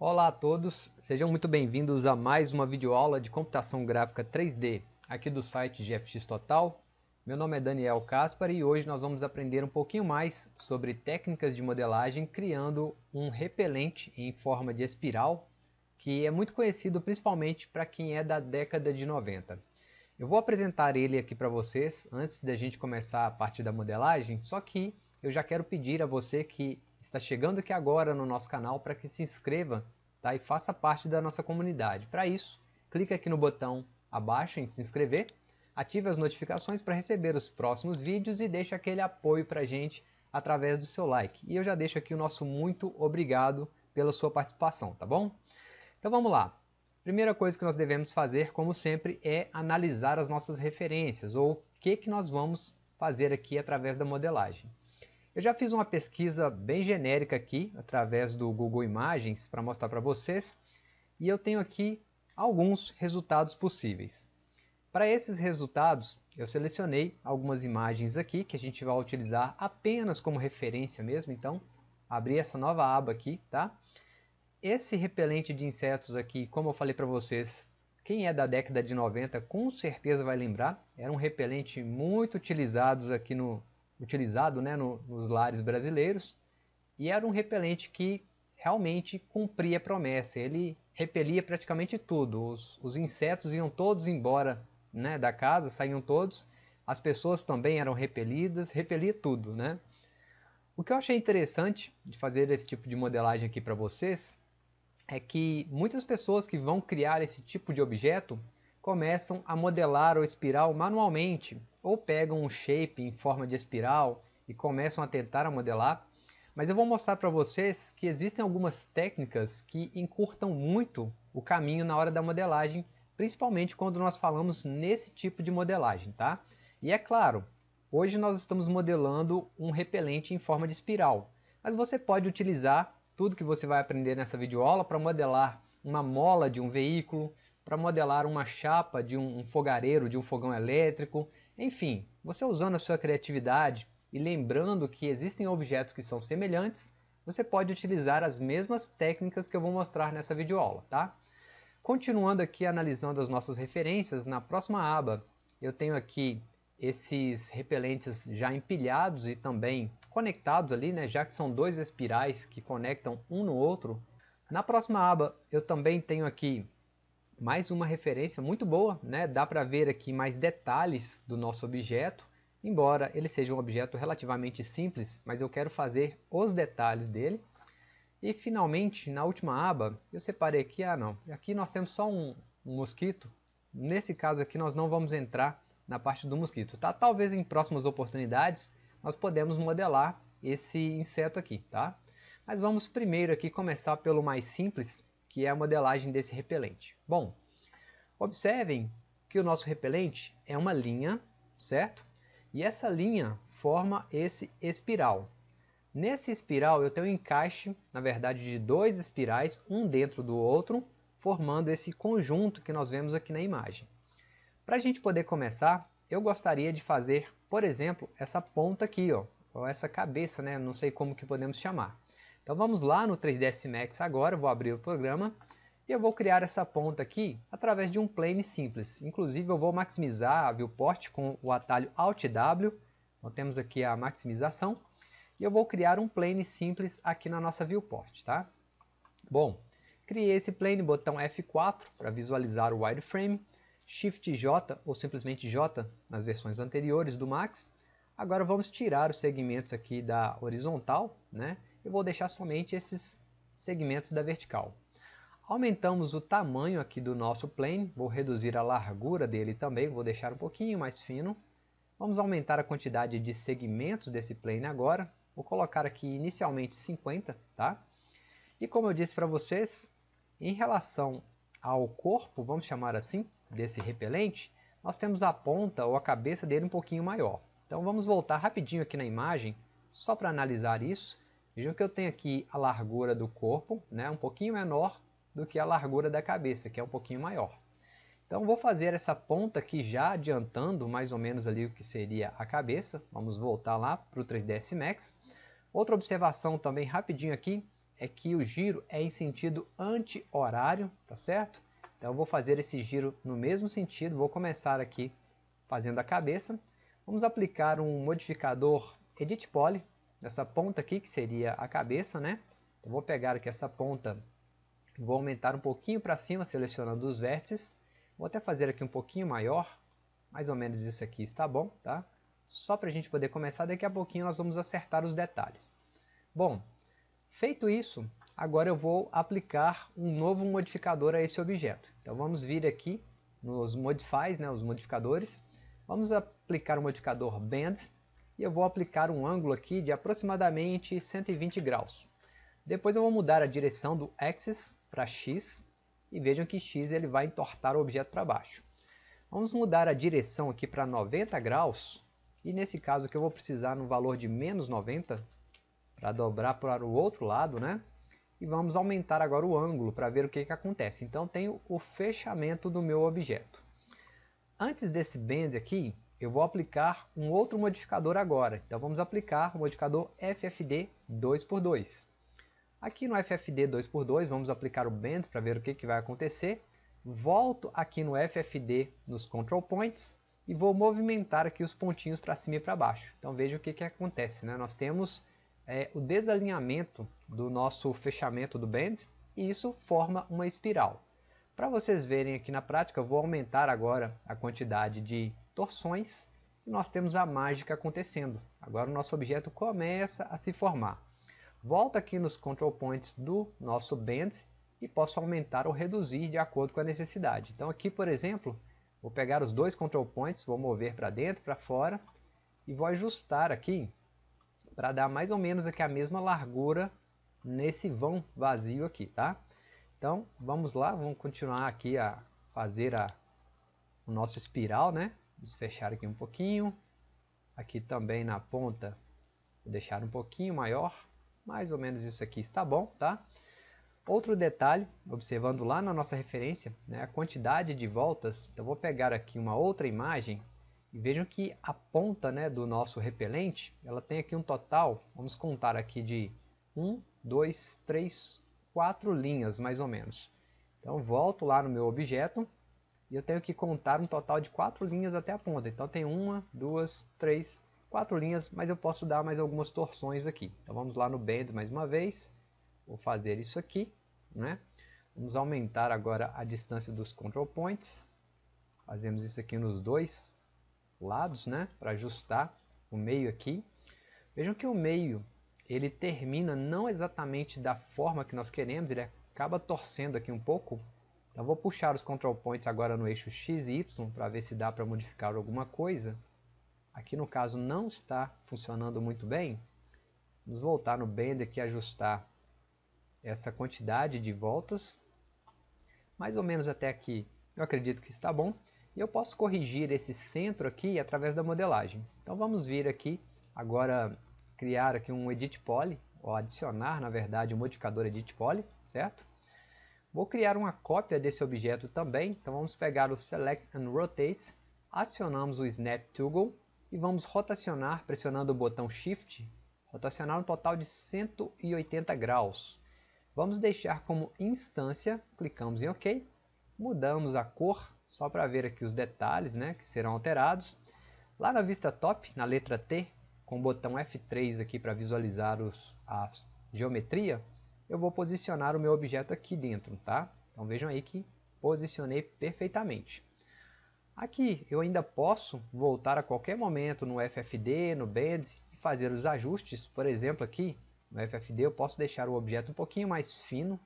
Olá a todos, sejam muito bem-vindos a mais uma videoaula de computação gráfica 3D aqui do site GFX Total. Meu nome é Daniel Caspar e hoje nós vamos aprender um pouquinho mais sobre técnicas de modelagem criando um repelente em forma de espiral que é muito conhecido principalmente para quem é da década de 90. Eu vou apresentar ele aqui para vocês antes da gente começar a parte da modelagem, só que eu já quero pedir a você que está chegando aqui agora no nosso canal para que se inscreva tá? e faça parte da nossa comunidade. Para isso, clique aqui no botão abaixo em se inscrever, ative as notificações para receber os próximos vídeos e deixe aquele apoio para a gente através do seu like. E eu já deixo aqui o nosso muito obrigado pela sua participação, tá bom? Então vamos lá. Primeira coisa que nós devemos fazer, como sempre, é analisar as nossas referências, ou o que, que nós vamos fazer aqui através da modelagem. Eu já fiz uma pesquisa bem genérica aqui, através do Google Imagens, para mostrar para vocês, e eu tenho aqui alguns resultados possíveis. Para esses resultados, eu selecionei algumas imagens aqui, que a gente vai utilizar apenas como referência mesmo, então, abri essa nova aba aqui, tá? Esse repelente de insetos aqui, como eu falei para vocês, quem é da década de 90 com certeza vai lembrar, era um repelente muito utilizado aqui no, utilizado né, no, nos lares brasileiros e era um repelente que realmente cumpria a promessa. Ele repelia praticamente tudo. Os, os insetos iam todos embora né, da casa, saíam todos. As pessoas também eram repelidas, repelia tudo. Né? O que eu achei interessante de fazer esse tipo de modelagem aqui para vocês é que muitas pessoas que vão criar esse tipo de objeto começam a modelar o espiral manualmente, ou pegam um shape em forma de espiral e começam a tentar a modelar, mas eu vou mostrar para vocês que existem algumas técnicas que encurtam muito o caminho na hora da modelagem, principalmente quando nós falamos nesse tipo de modelagem, tá? E é claro, hoje nós estamos modelando um repelente em forma de espiral, mas você pode utilizar tudo que você vai aprender nessa videoaula para modelar uma mola de um veículo, para modelar uma chapa de um fogareiro, de um fogão elétrico, enfim, você usando a sua criatividade e lembrando que existem objetos que são semelhantes, você pode utilizar as mesmas técnicas que eu vou mostrar nessa videoaula, tá? Continuando aqui analisando as nossas referências, na próxima aba eu tenho aqui esses repelentes já empilhados e também conectados ali, né, já que são dois espirais que conectam um no outro. Na próxima aba eu também tenho aqui mais uma referência muito boa, né? dá para ver aqui mais detalhes do nosso objeto, embora ele seja um objeto relativamente simples, mas eu quero fazer os detalhes dele. E finalmente, na última aba, eu separei aqui, ah não, aqui nós temos só um, um mosquito, nesse caso aqui nós não vamos entrar na parte do mosquito, tá? Talvez em próximas oportunidades nós podemos modelar esse inseto aqui, tá? Mas vamos primeiro aqui começar pelo mais simples, que é a modelagem desse repelente. Bom, observem que o nosso repelente é uma linha, certo? E essa linha forma esse espiral. Nesse espiral eu tenho um encaixe, na verdade, de dois espirais, um dentro do outro, formando esse conjunto que nós vemos aqui na imagem. Para a gente poder começar, eu gostaria de fazer, por exemplo, essa ponta aqui, ó, ou essa cabeça, né? não sei como que podemos chamar. Então vamos lá no 3ds Max agora, vou abrir o programa e eu vou criar essa ponta aqui através de um plane simples. Inclusive eu vou maximizar a viewport com o atalho Alt W. Então temos aqui a maximização e eu vou criar um plane simples aqui na nossa viewport, tá? Bom, criei esse plane, botão F4 para visualizar o wireframe, Shift J ou simplesmente J nas versões anteriores do Max. Agora vamos tirar os segmentos aqui da horizontal, né? Eu vou deixar somente esses segmentos da vertical. Aumentamos o tamanho aqui do nosso plane, vou reduzir a largura dele também, vou deixar um pouquinho mais fino. Vamos aumentar a quantidade de segmentos desse plane agora, vou colocar aqui inicialmente 50, tá? E como eu disse para vocês, em relação ao corpo, vamos chamar assim, desse repelente, nós temos a ponta ou a cabeça dele um pouquinho maior. Então vamos voltar rapidinho aqui na imagem, só para analisar isso. Vejam que eu tenho aqui a largura do corpo, né, um pouquinho menor do que a largura da cabeça, que é um pouquinho maior. Então vou fazer essa ponta aqui já adiantando mais ou menos ali o que seria a cabeça. Vamos voltar lá para o 3ds Max. Outra observação também rapidinho aqui é que o giro é em sentido anti-horário, tá certo? Então eu vou fazer esse giro no mesmo sentido, vou começar aqui fazendo a cabeça. Vamos aplicar um modificador Edit Poly, nessa ponta aqui, que seria a cabeça, né? Então vou pegar aqui essa ponta, vou aumentar um pouquinho para cima, selecionando os vértices. Vou até fazer aqui um pouquinho maior, mais ou menos isso aqui está bom, tá? Só para a gente poder começar, daqui a pouquinho nós vamos acertar os detalhes. Bom, feito isso, agora eu vou aplicar um novo modificador a esse objeto. Então vamos vir aqui nos modifies, né, os modificadores. Vamos aplicar o modificador Bend e eu vou aplicar um ângulo aqui de aproximadamente 120 graus. Depois eu vou mudar a direção do Axis para X e vejam que X ele vai entortar o objeto para baixo. Vamos mudar a direção aqui para 90 graus e nesse caso aqui eu vou precisar no valor de menos 90 para dobrar para o outro lado, né? E vamos aumentar agora o ângulo para ver o que, que acontece. Então tenho o fechamento do meu objeto. Antes desse bend aqui, eu vou aplicar um outro modificador agora. Então vamos aplicar o modificador FFD 2x2. Aqui no FFD 2x2 vamos aplicar o bend para ver o que, que vai acontecer. Volto aqui no FFD nos control points e vou movimentar aqui os pontinhos para cima e para baixo. Então veja o que, que acontece. Né? Nós temos é, o desalinhamento do nosso fechamento do bend e isso forma uma espiral. Para vocês verem aqui na prática, eu vou aumentar agora a quantidade de torções e nós temos a mágica acontecendo. Agora o nosso objeto começa a se formar. Volto aqui nos control points do nosso bend e posso aumentar ou reduzir de acordo com a necessidade. Então aqui, por exemplo, vou pegar os dois control points, vou mover para dentro, para fora e vou ajustar aqui para dar mais ou menos aqui a mesma largura nesse vão vazio aqui, tá? Então, vamos lá, vamos continuar aqui a fazer a, o nosso espiral, né? Vamos fechar aqui um pouquinho. Aqui também na ponta, vou deixar um pouquinho maior. Mais ou menos isso aqui está bom, tá? Outro detalhe, observando lá na nossa referência, né, a quantidade de voltas. Então, vou pegar aqui uma outra imagem e vejam que a ponta né, do nosso repelente, ela tem aqui um total, vamos contar aqui de 1, 2, 3, 4 linhas mais ou menos. Então volto lá no meu objeto e eu tenho que contar um total de 4 linhas até a ponta. Então tem uma, duas, três, quatro linhas, mas eu posso dar mais algumas torções aqui. Então vamos lá no Bend mais uma vez, vou fazer isso aqui. Né? Vamos aumentar agora a distância dos control points. Fazemos isso aqui nos dois lados, né, para ajustar o meio aqui. Vejam que o meio ele termina não exatamente da forma que nós queremos, ele acaba torcendo aqui um pouco. Então vou puxar os control points agora no eixo X e Y para ver se dá para modificar alguma coisa. Aqui no caso não está funcionando muito bem. Vamos voltar no Bend aqui e ajustar essa quantidade de voltas. Mais ou menos até aqui eu acredito que está bom. E eu posso corrigir esse centro aqui através da modelagem. Então vamos vir aqui agora criar aqui um Edit Poly, ou adicionar na verdade um modificador Edit Poly, certo? Vou criar uma cópia desse objeto também, então vamos pegar o Select and Rotate, acionamos o Snap Toggle e vamos rotacionar pressionando o botão Shift, rotacionar um total de 180 graus. Vamos deixar como instância, clicamos em OK, mudamos a cor só para ver aqui os detalhes né, que serão alterados. Lá na vista top, na letra T, com o botão F3 aqui para visualizar os, a geometria, eu vou posicionar o meu objeto aqui dentro, tá? Então vejam aí que posicionei perfeitamente. Aqui eu ainda posso voltar a qualquer momento no FFD, no Bends e fazer os ajustes. Por exemplo, aqui no FFD eu posso deixar o objeto um pouquinho mais fino,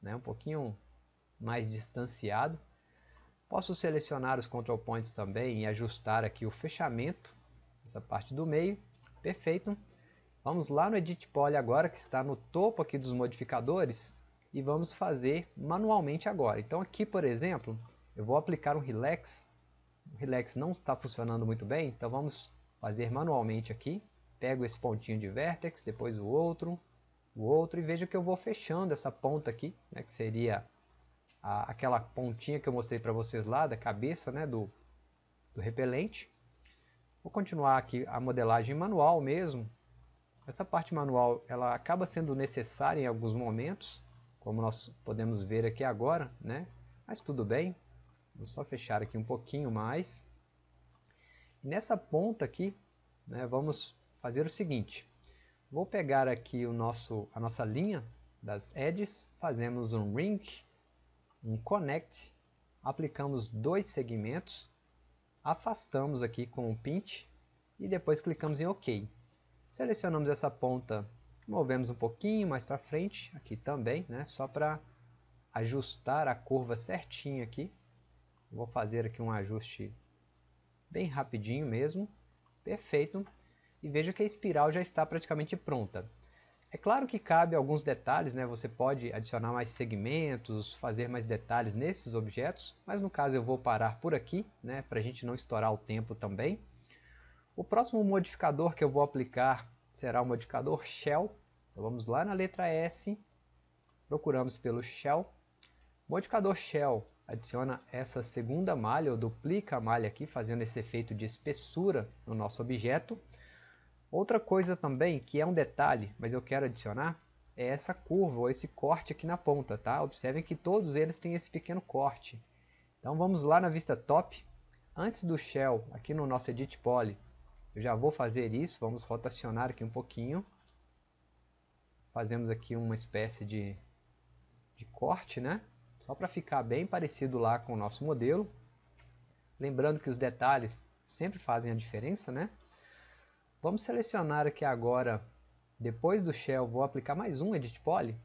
né, um pouquinho mais distanciado. Posso selecionar os control points também e ajustar aqui o fechamento, essa parte do meio. Perfeito. Vamos lá no Edit Poly agora, que está no topo aqui dos modificadores, e vamos fazer manualmente agora. Então aqui, por exemplo, eu vou aplicar um Relax. O Relax não está funcionando muito bem, então vamos fazer manualmente aqui. Pego esse pontinho de Vertex, depois o outro, o outro, e vejo que eu vou fechando essa ponta aqui, né, que seria a, aquela pontinha que eu mostrei para vocês lá, da cabeça né, do, do repelente. Vou continuar aqui a modelagem manual mesmo. Essa parte manual ela acaba sendo necessária em alguns momentos, como nós podemos ver aqui agora, né? mas tudo bem. Vou só fechar aqui um pouquinho mais. Nessa ponta aqui, né, vamos fazer o seguinte. Vou pegar aqui o nosso, a nossa linha das edges, fazemos um ring, um connect, aplicamos dois segmentos, afastamos aqui com o pinch e depois clicamos em OK. Selecionamos essa ponta, movemos um pouquinho mais para frente, aqui também, né, só para ajustar a curva certinho aqui. Vou fazer aqui um ajuste bem rapidinho mesmo, perfeito. E veja que a espiral já está praticamente pronta. É claro que cabe alguns detalhes, né? você pode adicionar mais segmentos, fazer mais detalhes nesses objetos, mas no caso eu vou parar por aqui, né? para a gente não estourar o tempo também. O próximo modificador que eu vou aplicar será o modificador Shell. Então vamos lá na letra S, procuramos pelo Shell. Modificador Shell adiciona essa segunda malha, ou duplica a malha aqui, fazendo esse efeito de espessura no nosso objeto. Outra coisa também, que é um detalhe, mas eu quero adicionar, é essa curva, ou esse corte aqui na ponta, tá? Observem que todos eles têm esse pequeno corte. Então vamos lá na vista top. Antes do Shell, aqui no nosso Edit Poly, eu já vou fazer isso, vamos rotacionar aqui um pouquinho. Fazemos aqui uma espécie de, de corte, né? Só para ficar bem parecido lá com o nosso modelo. Lembrando que os detalhes sempre fazem a diferença, né? Vamos selecionar aqui agora, depois do Shell, vou aplicar mais um Edit Poly,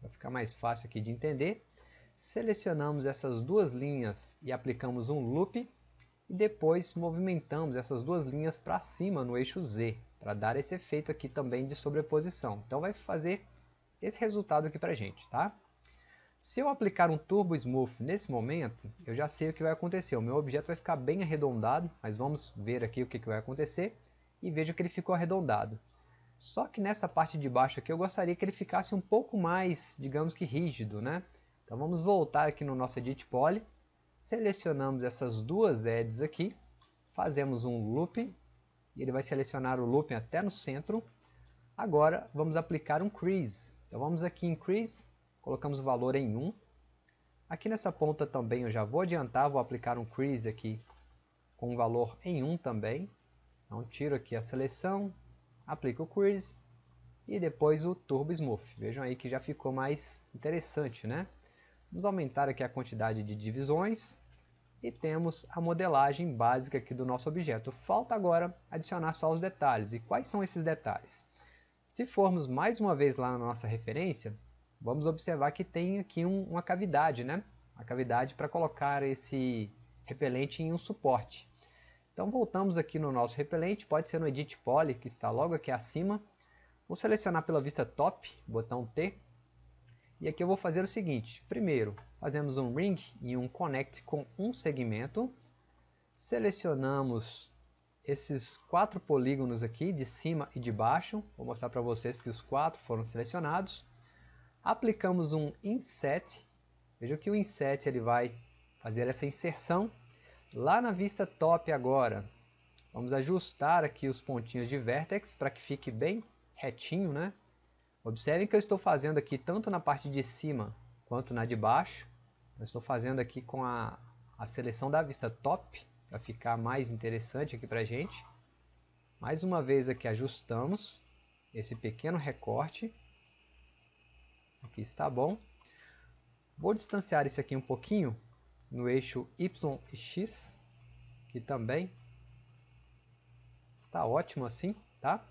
para ficar mais fácil aqui de entender. Selecionamos essas duas linhas e aplicamos um Loop e depois movimentamos essas duas linhas para cima no eixo Z, para dar esse efeito aqui também de sobreposição. Então vai fazer esse resultado aqui para a gente, tá? Se eu aplicar um Turbo Smooth nesse momento, eu já sei o que vai acontecer. O meu objeto vai ficar bem arredondado, mas vamos ver aqui o que, que vai acontecer. E veja que ele ficou arredondado. Só que nessa parte de baixo aqui eu gostaria que ele ficasse um pouco mais, digamos que rígido, né? Então vamos voltar aqui no nosso Edit Poly Selecionamos essas duas edges aqui, fazemos um loop, e ele vai selecionar o looping até no centro. Agora vamos aplicar um crease. Então vamos aqui em crease, colocamos o valor em 1. Aqui nessa ponta também eu já vou adiantar, vou aplicar um crease aqui com o valor em 1 também. Então tiro aqui a seleção, aplico o crease e depois o Turbo Smooth. Vejam aí que já ficou mais interessante, né? Vamos aumentar aqui a quantidade de divisões e temos a modelagem básica aqui do nosso objeto. Falta agora adicionar só os detalhes. E quais são esses detalhes? Se formos mais uma vez lá na nossa referência, vamos observar que tem aqui um, uma cavidade, né? A cavidade para colocar esse repelente em um suporte. Então voltamos aqui no nosso repelente, pode ser no Edit Poly, que está logo aqui acima. Vou selecionar pela vista top, botão T, e aqui eu vou fazer o seguinte, primeiro fazemos um ring e um connect com um segmento, selecionamos esses quatro polígonos aqui de cima e de baixo, vou mostrar para vocês que os quatro foram selecionados, aplicamos um inset, veja que o inset ele vai fazer essa inserção, lá na vista top agora, vamos ajustar aqui os pontinhos de vertex para que fique bem retinho, né? Observem que eu estou fazendo aqui tanto na parte de cima quanto na de baixo. Eu estou fazendo aqui com a, a seleção da vista top, para ficar mais interessante aqui para a gente. Mais uma vez aqui ajustamos esse pequeno recorte. Aqui está bom. Vou distanciar isso aqui um pouquinho no eixo Y e X, que também está ótimo assim, tá?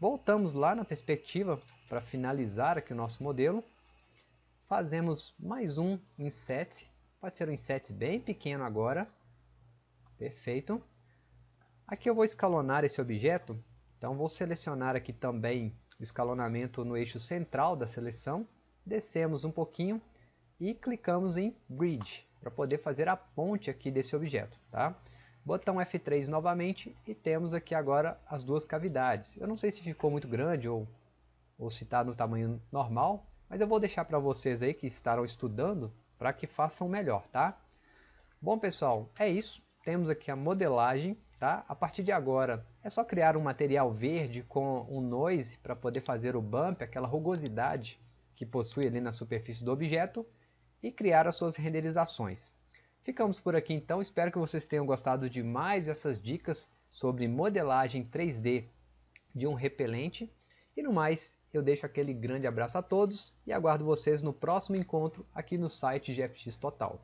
Voltamos lá na perspectiva para finalizar aqui o nosso modelo, fazemos mais um inset, pode ser um inset bem pequeno agora, perfeito. Aqui eu vou escalonar esse objeto, então vou selecionar aqui também o escalonamento no eixo central da seleção, descemos um pouquinho e clicamos em Bridge, para poder fazer a ponte aqui desse objeto. Tá? Botão F3 novamente e temos aqui agora as duas cavidades. Eu não sei se ficou muito grande ou ou se está no tamanho normal, mas eu vou deixar para vocês aí que estarão estudando para que façam melhor, tá? Bom pessoal, é isso. Temos aqui a modelagem, tá? A partir de agora É só criar um material verde com um noise para poder fazer o bump, aquela rugosidade que possui ali na superfície do objeto e criar as suas renderizações. Ficamos por aqui então, espero que vocês tenham gostado de mais essas dicas sobre modelagem 3D de um repelente. E no mais, eu deixo aquele grande abraço a todos e aguardo vocês no próximo encontro aqui no site GFX Total.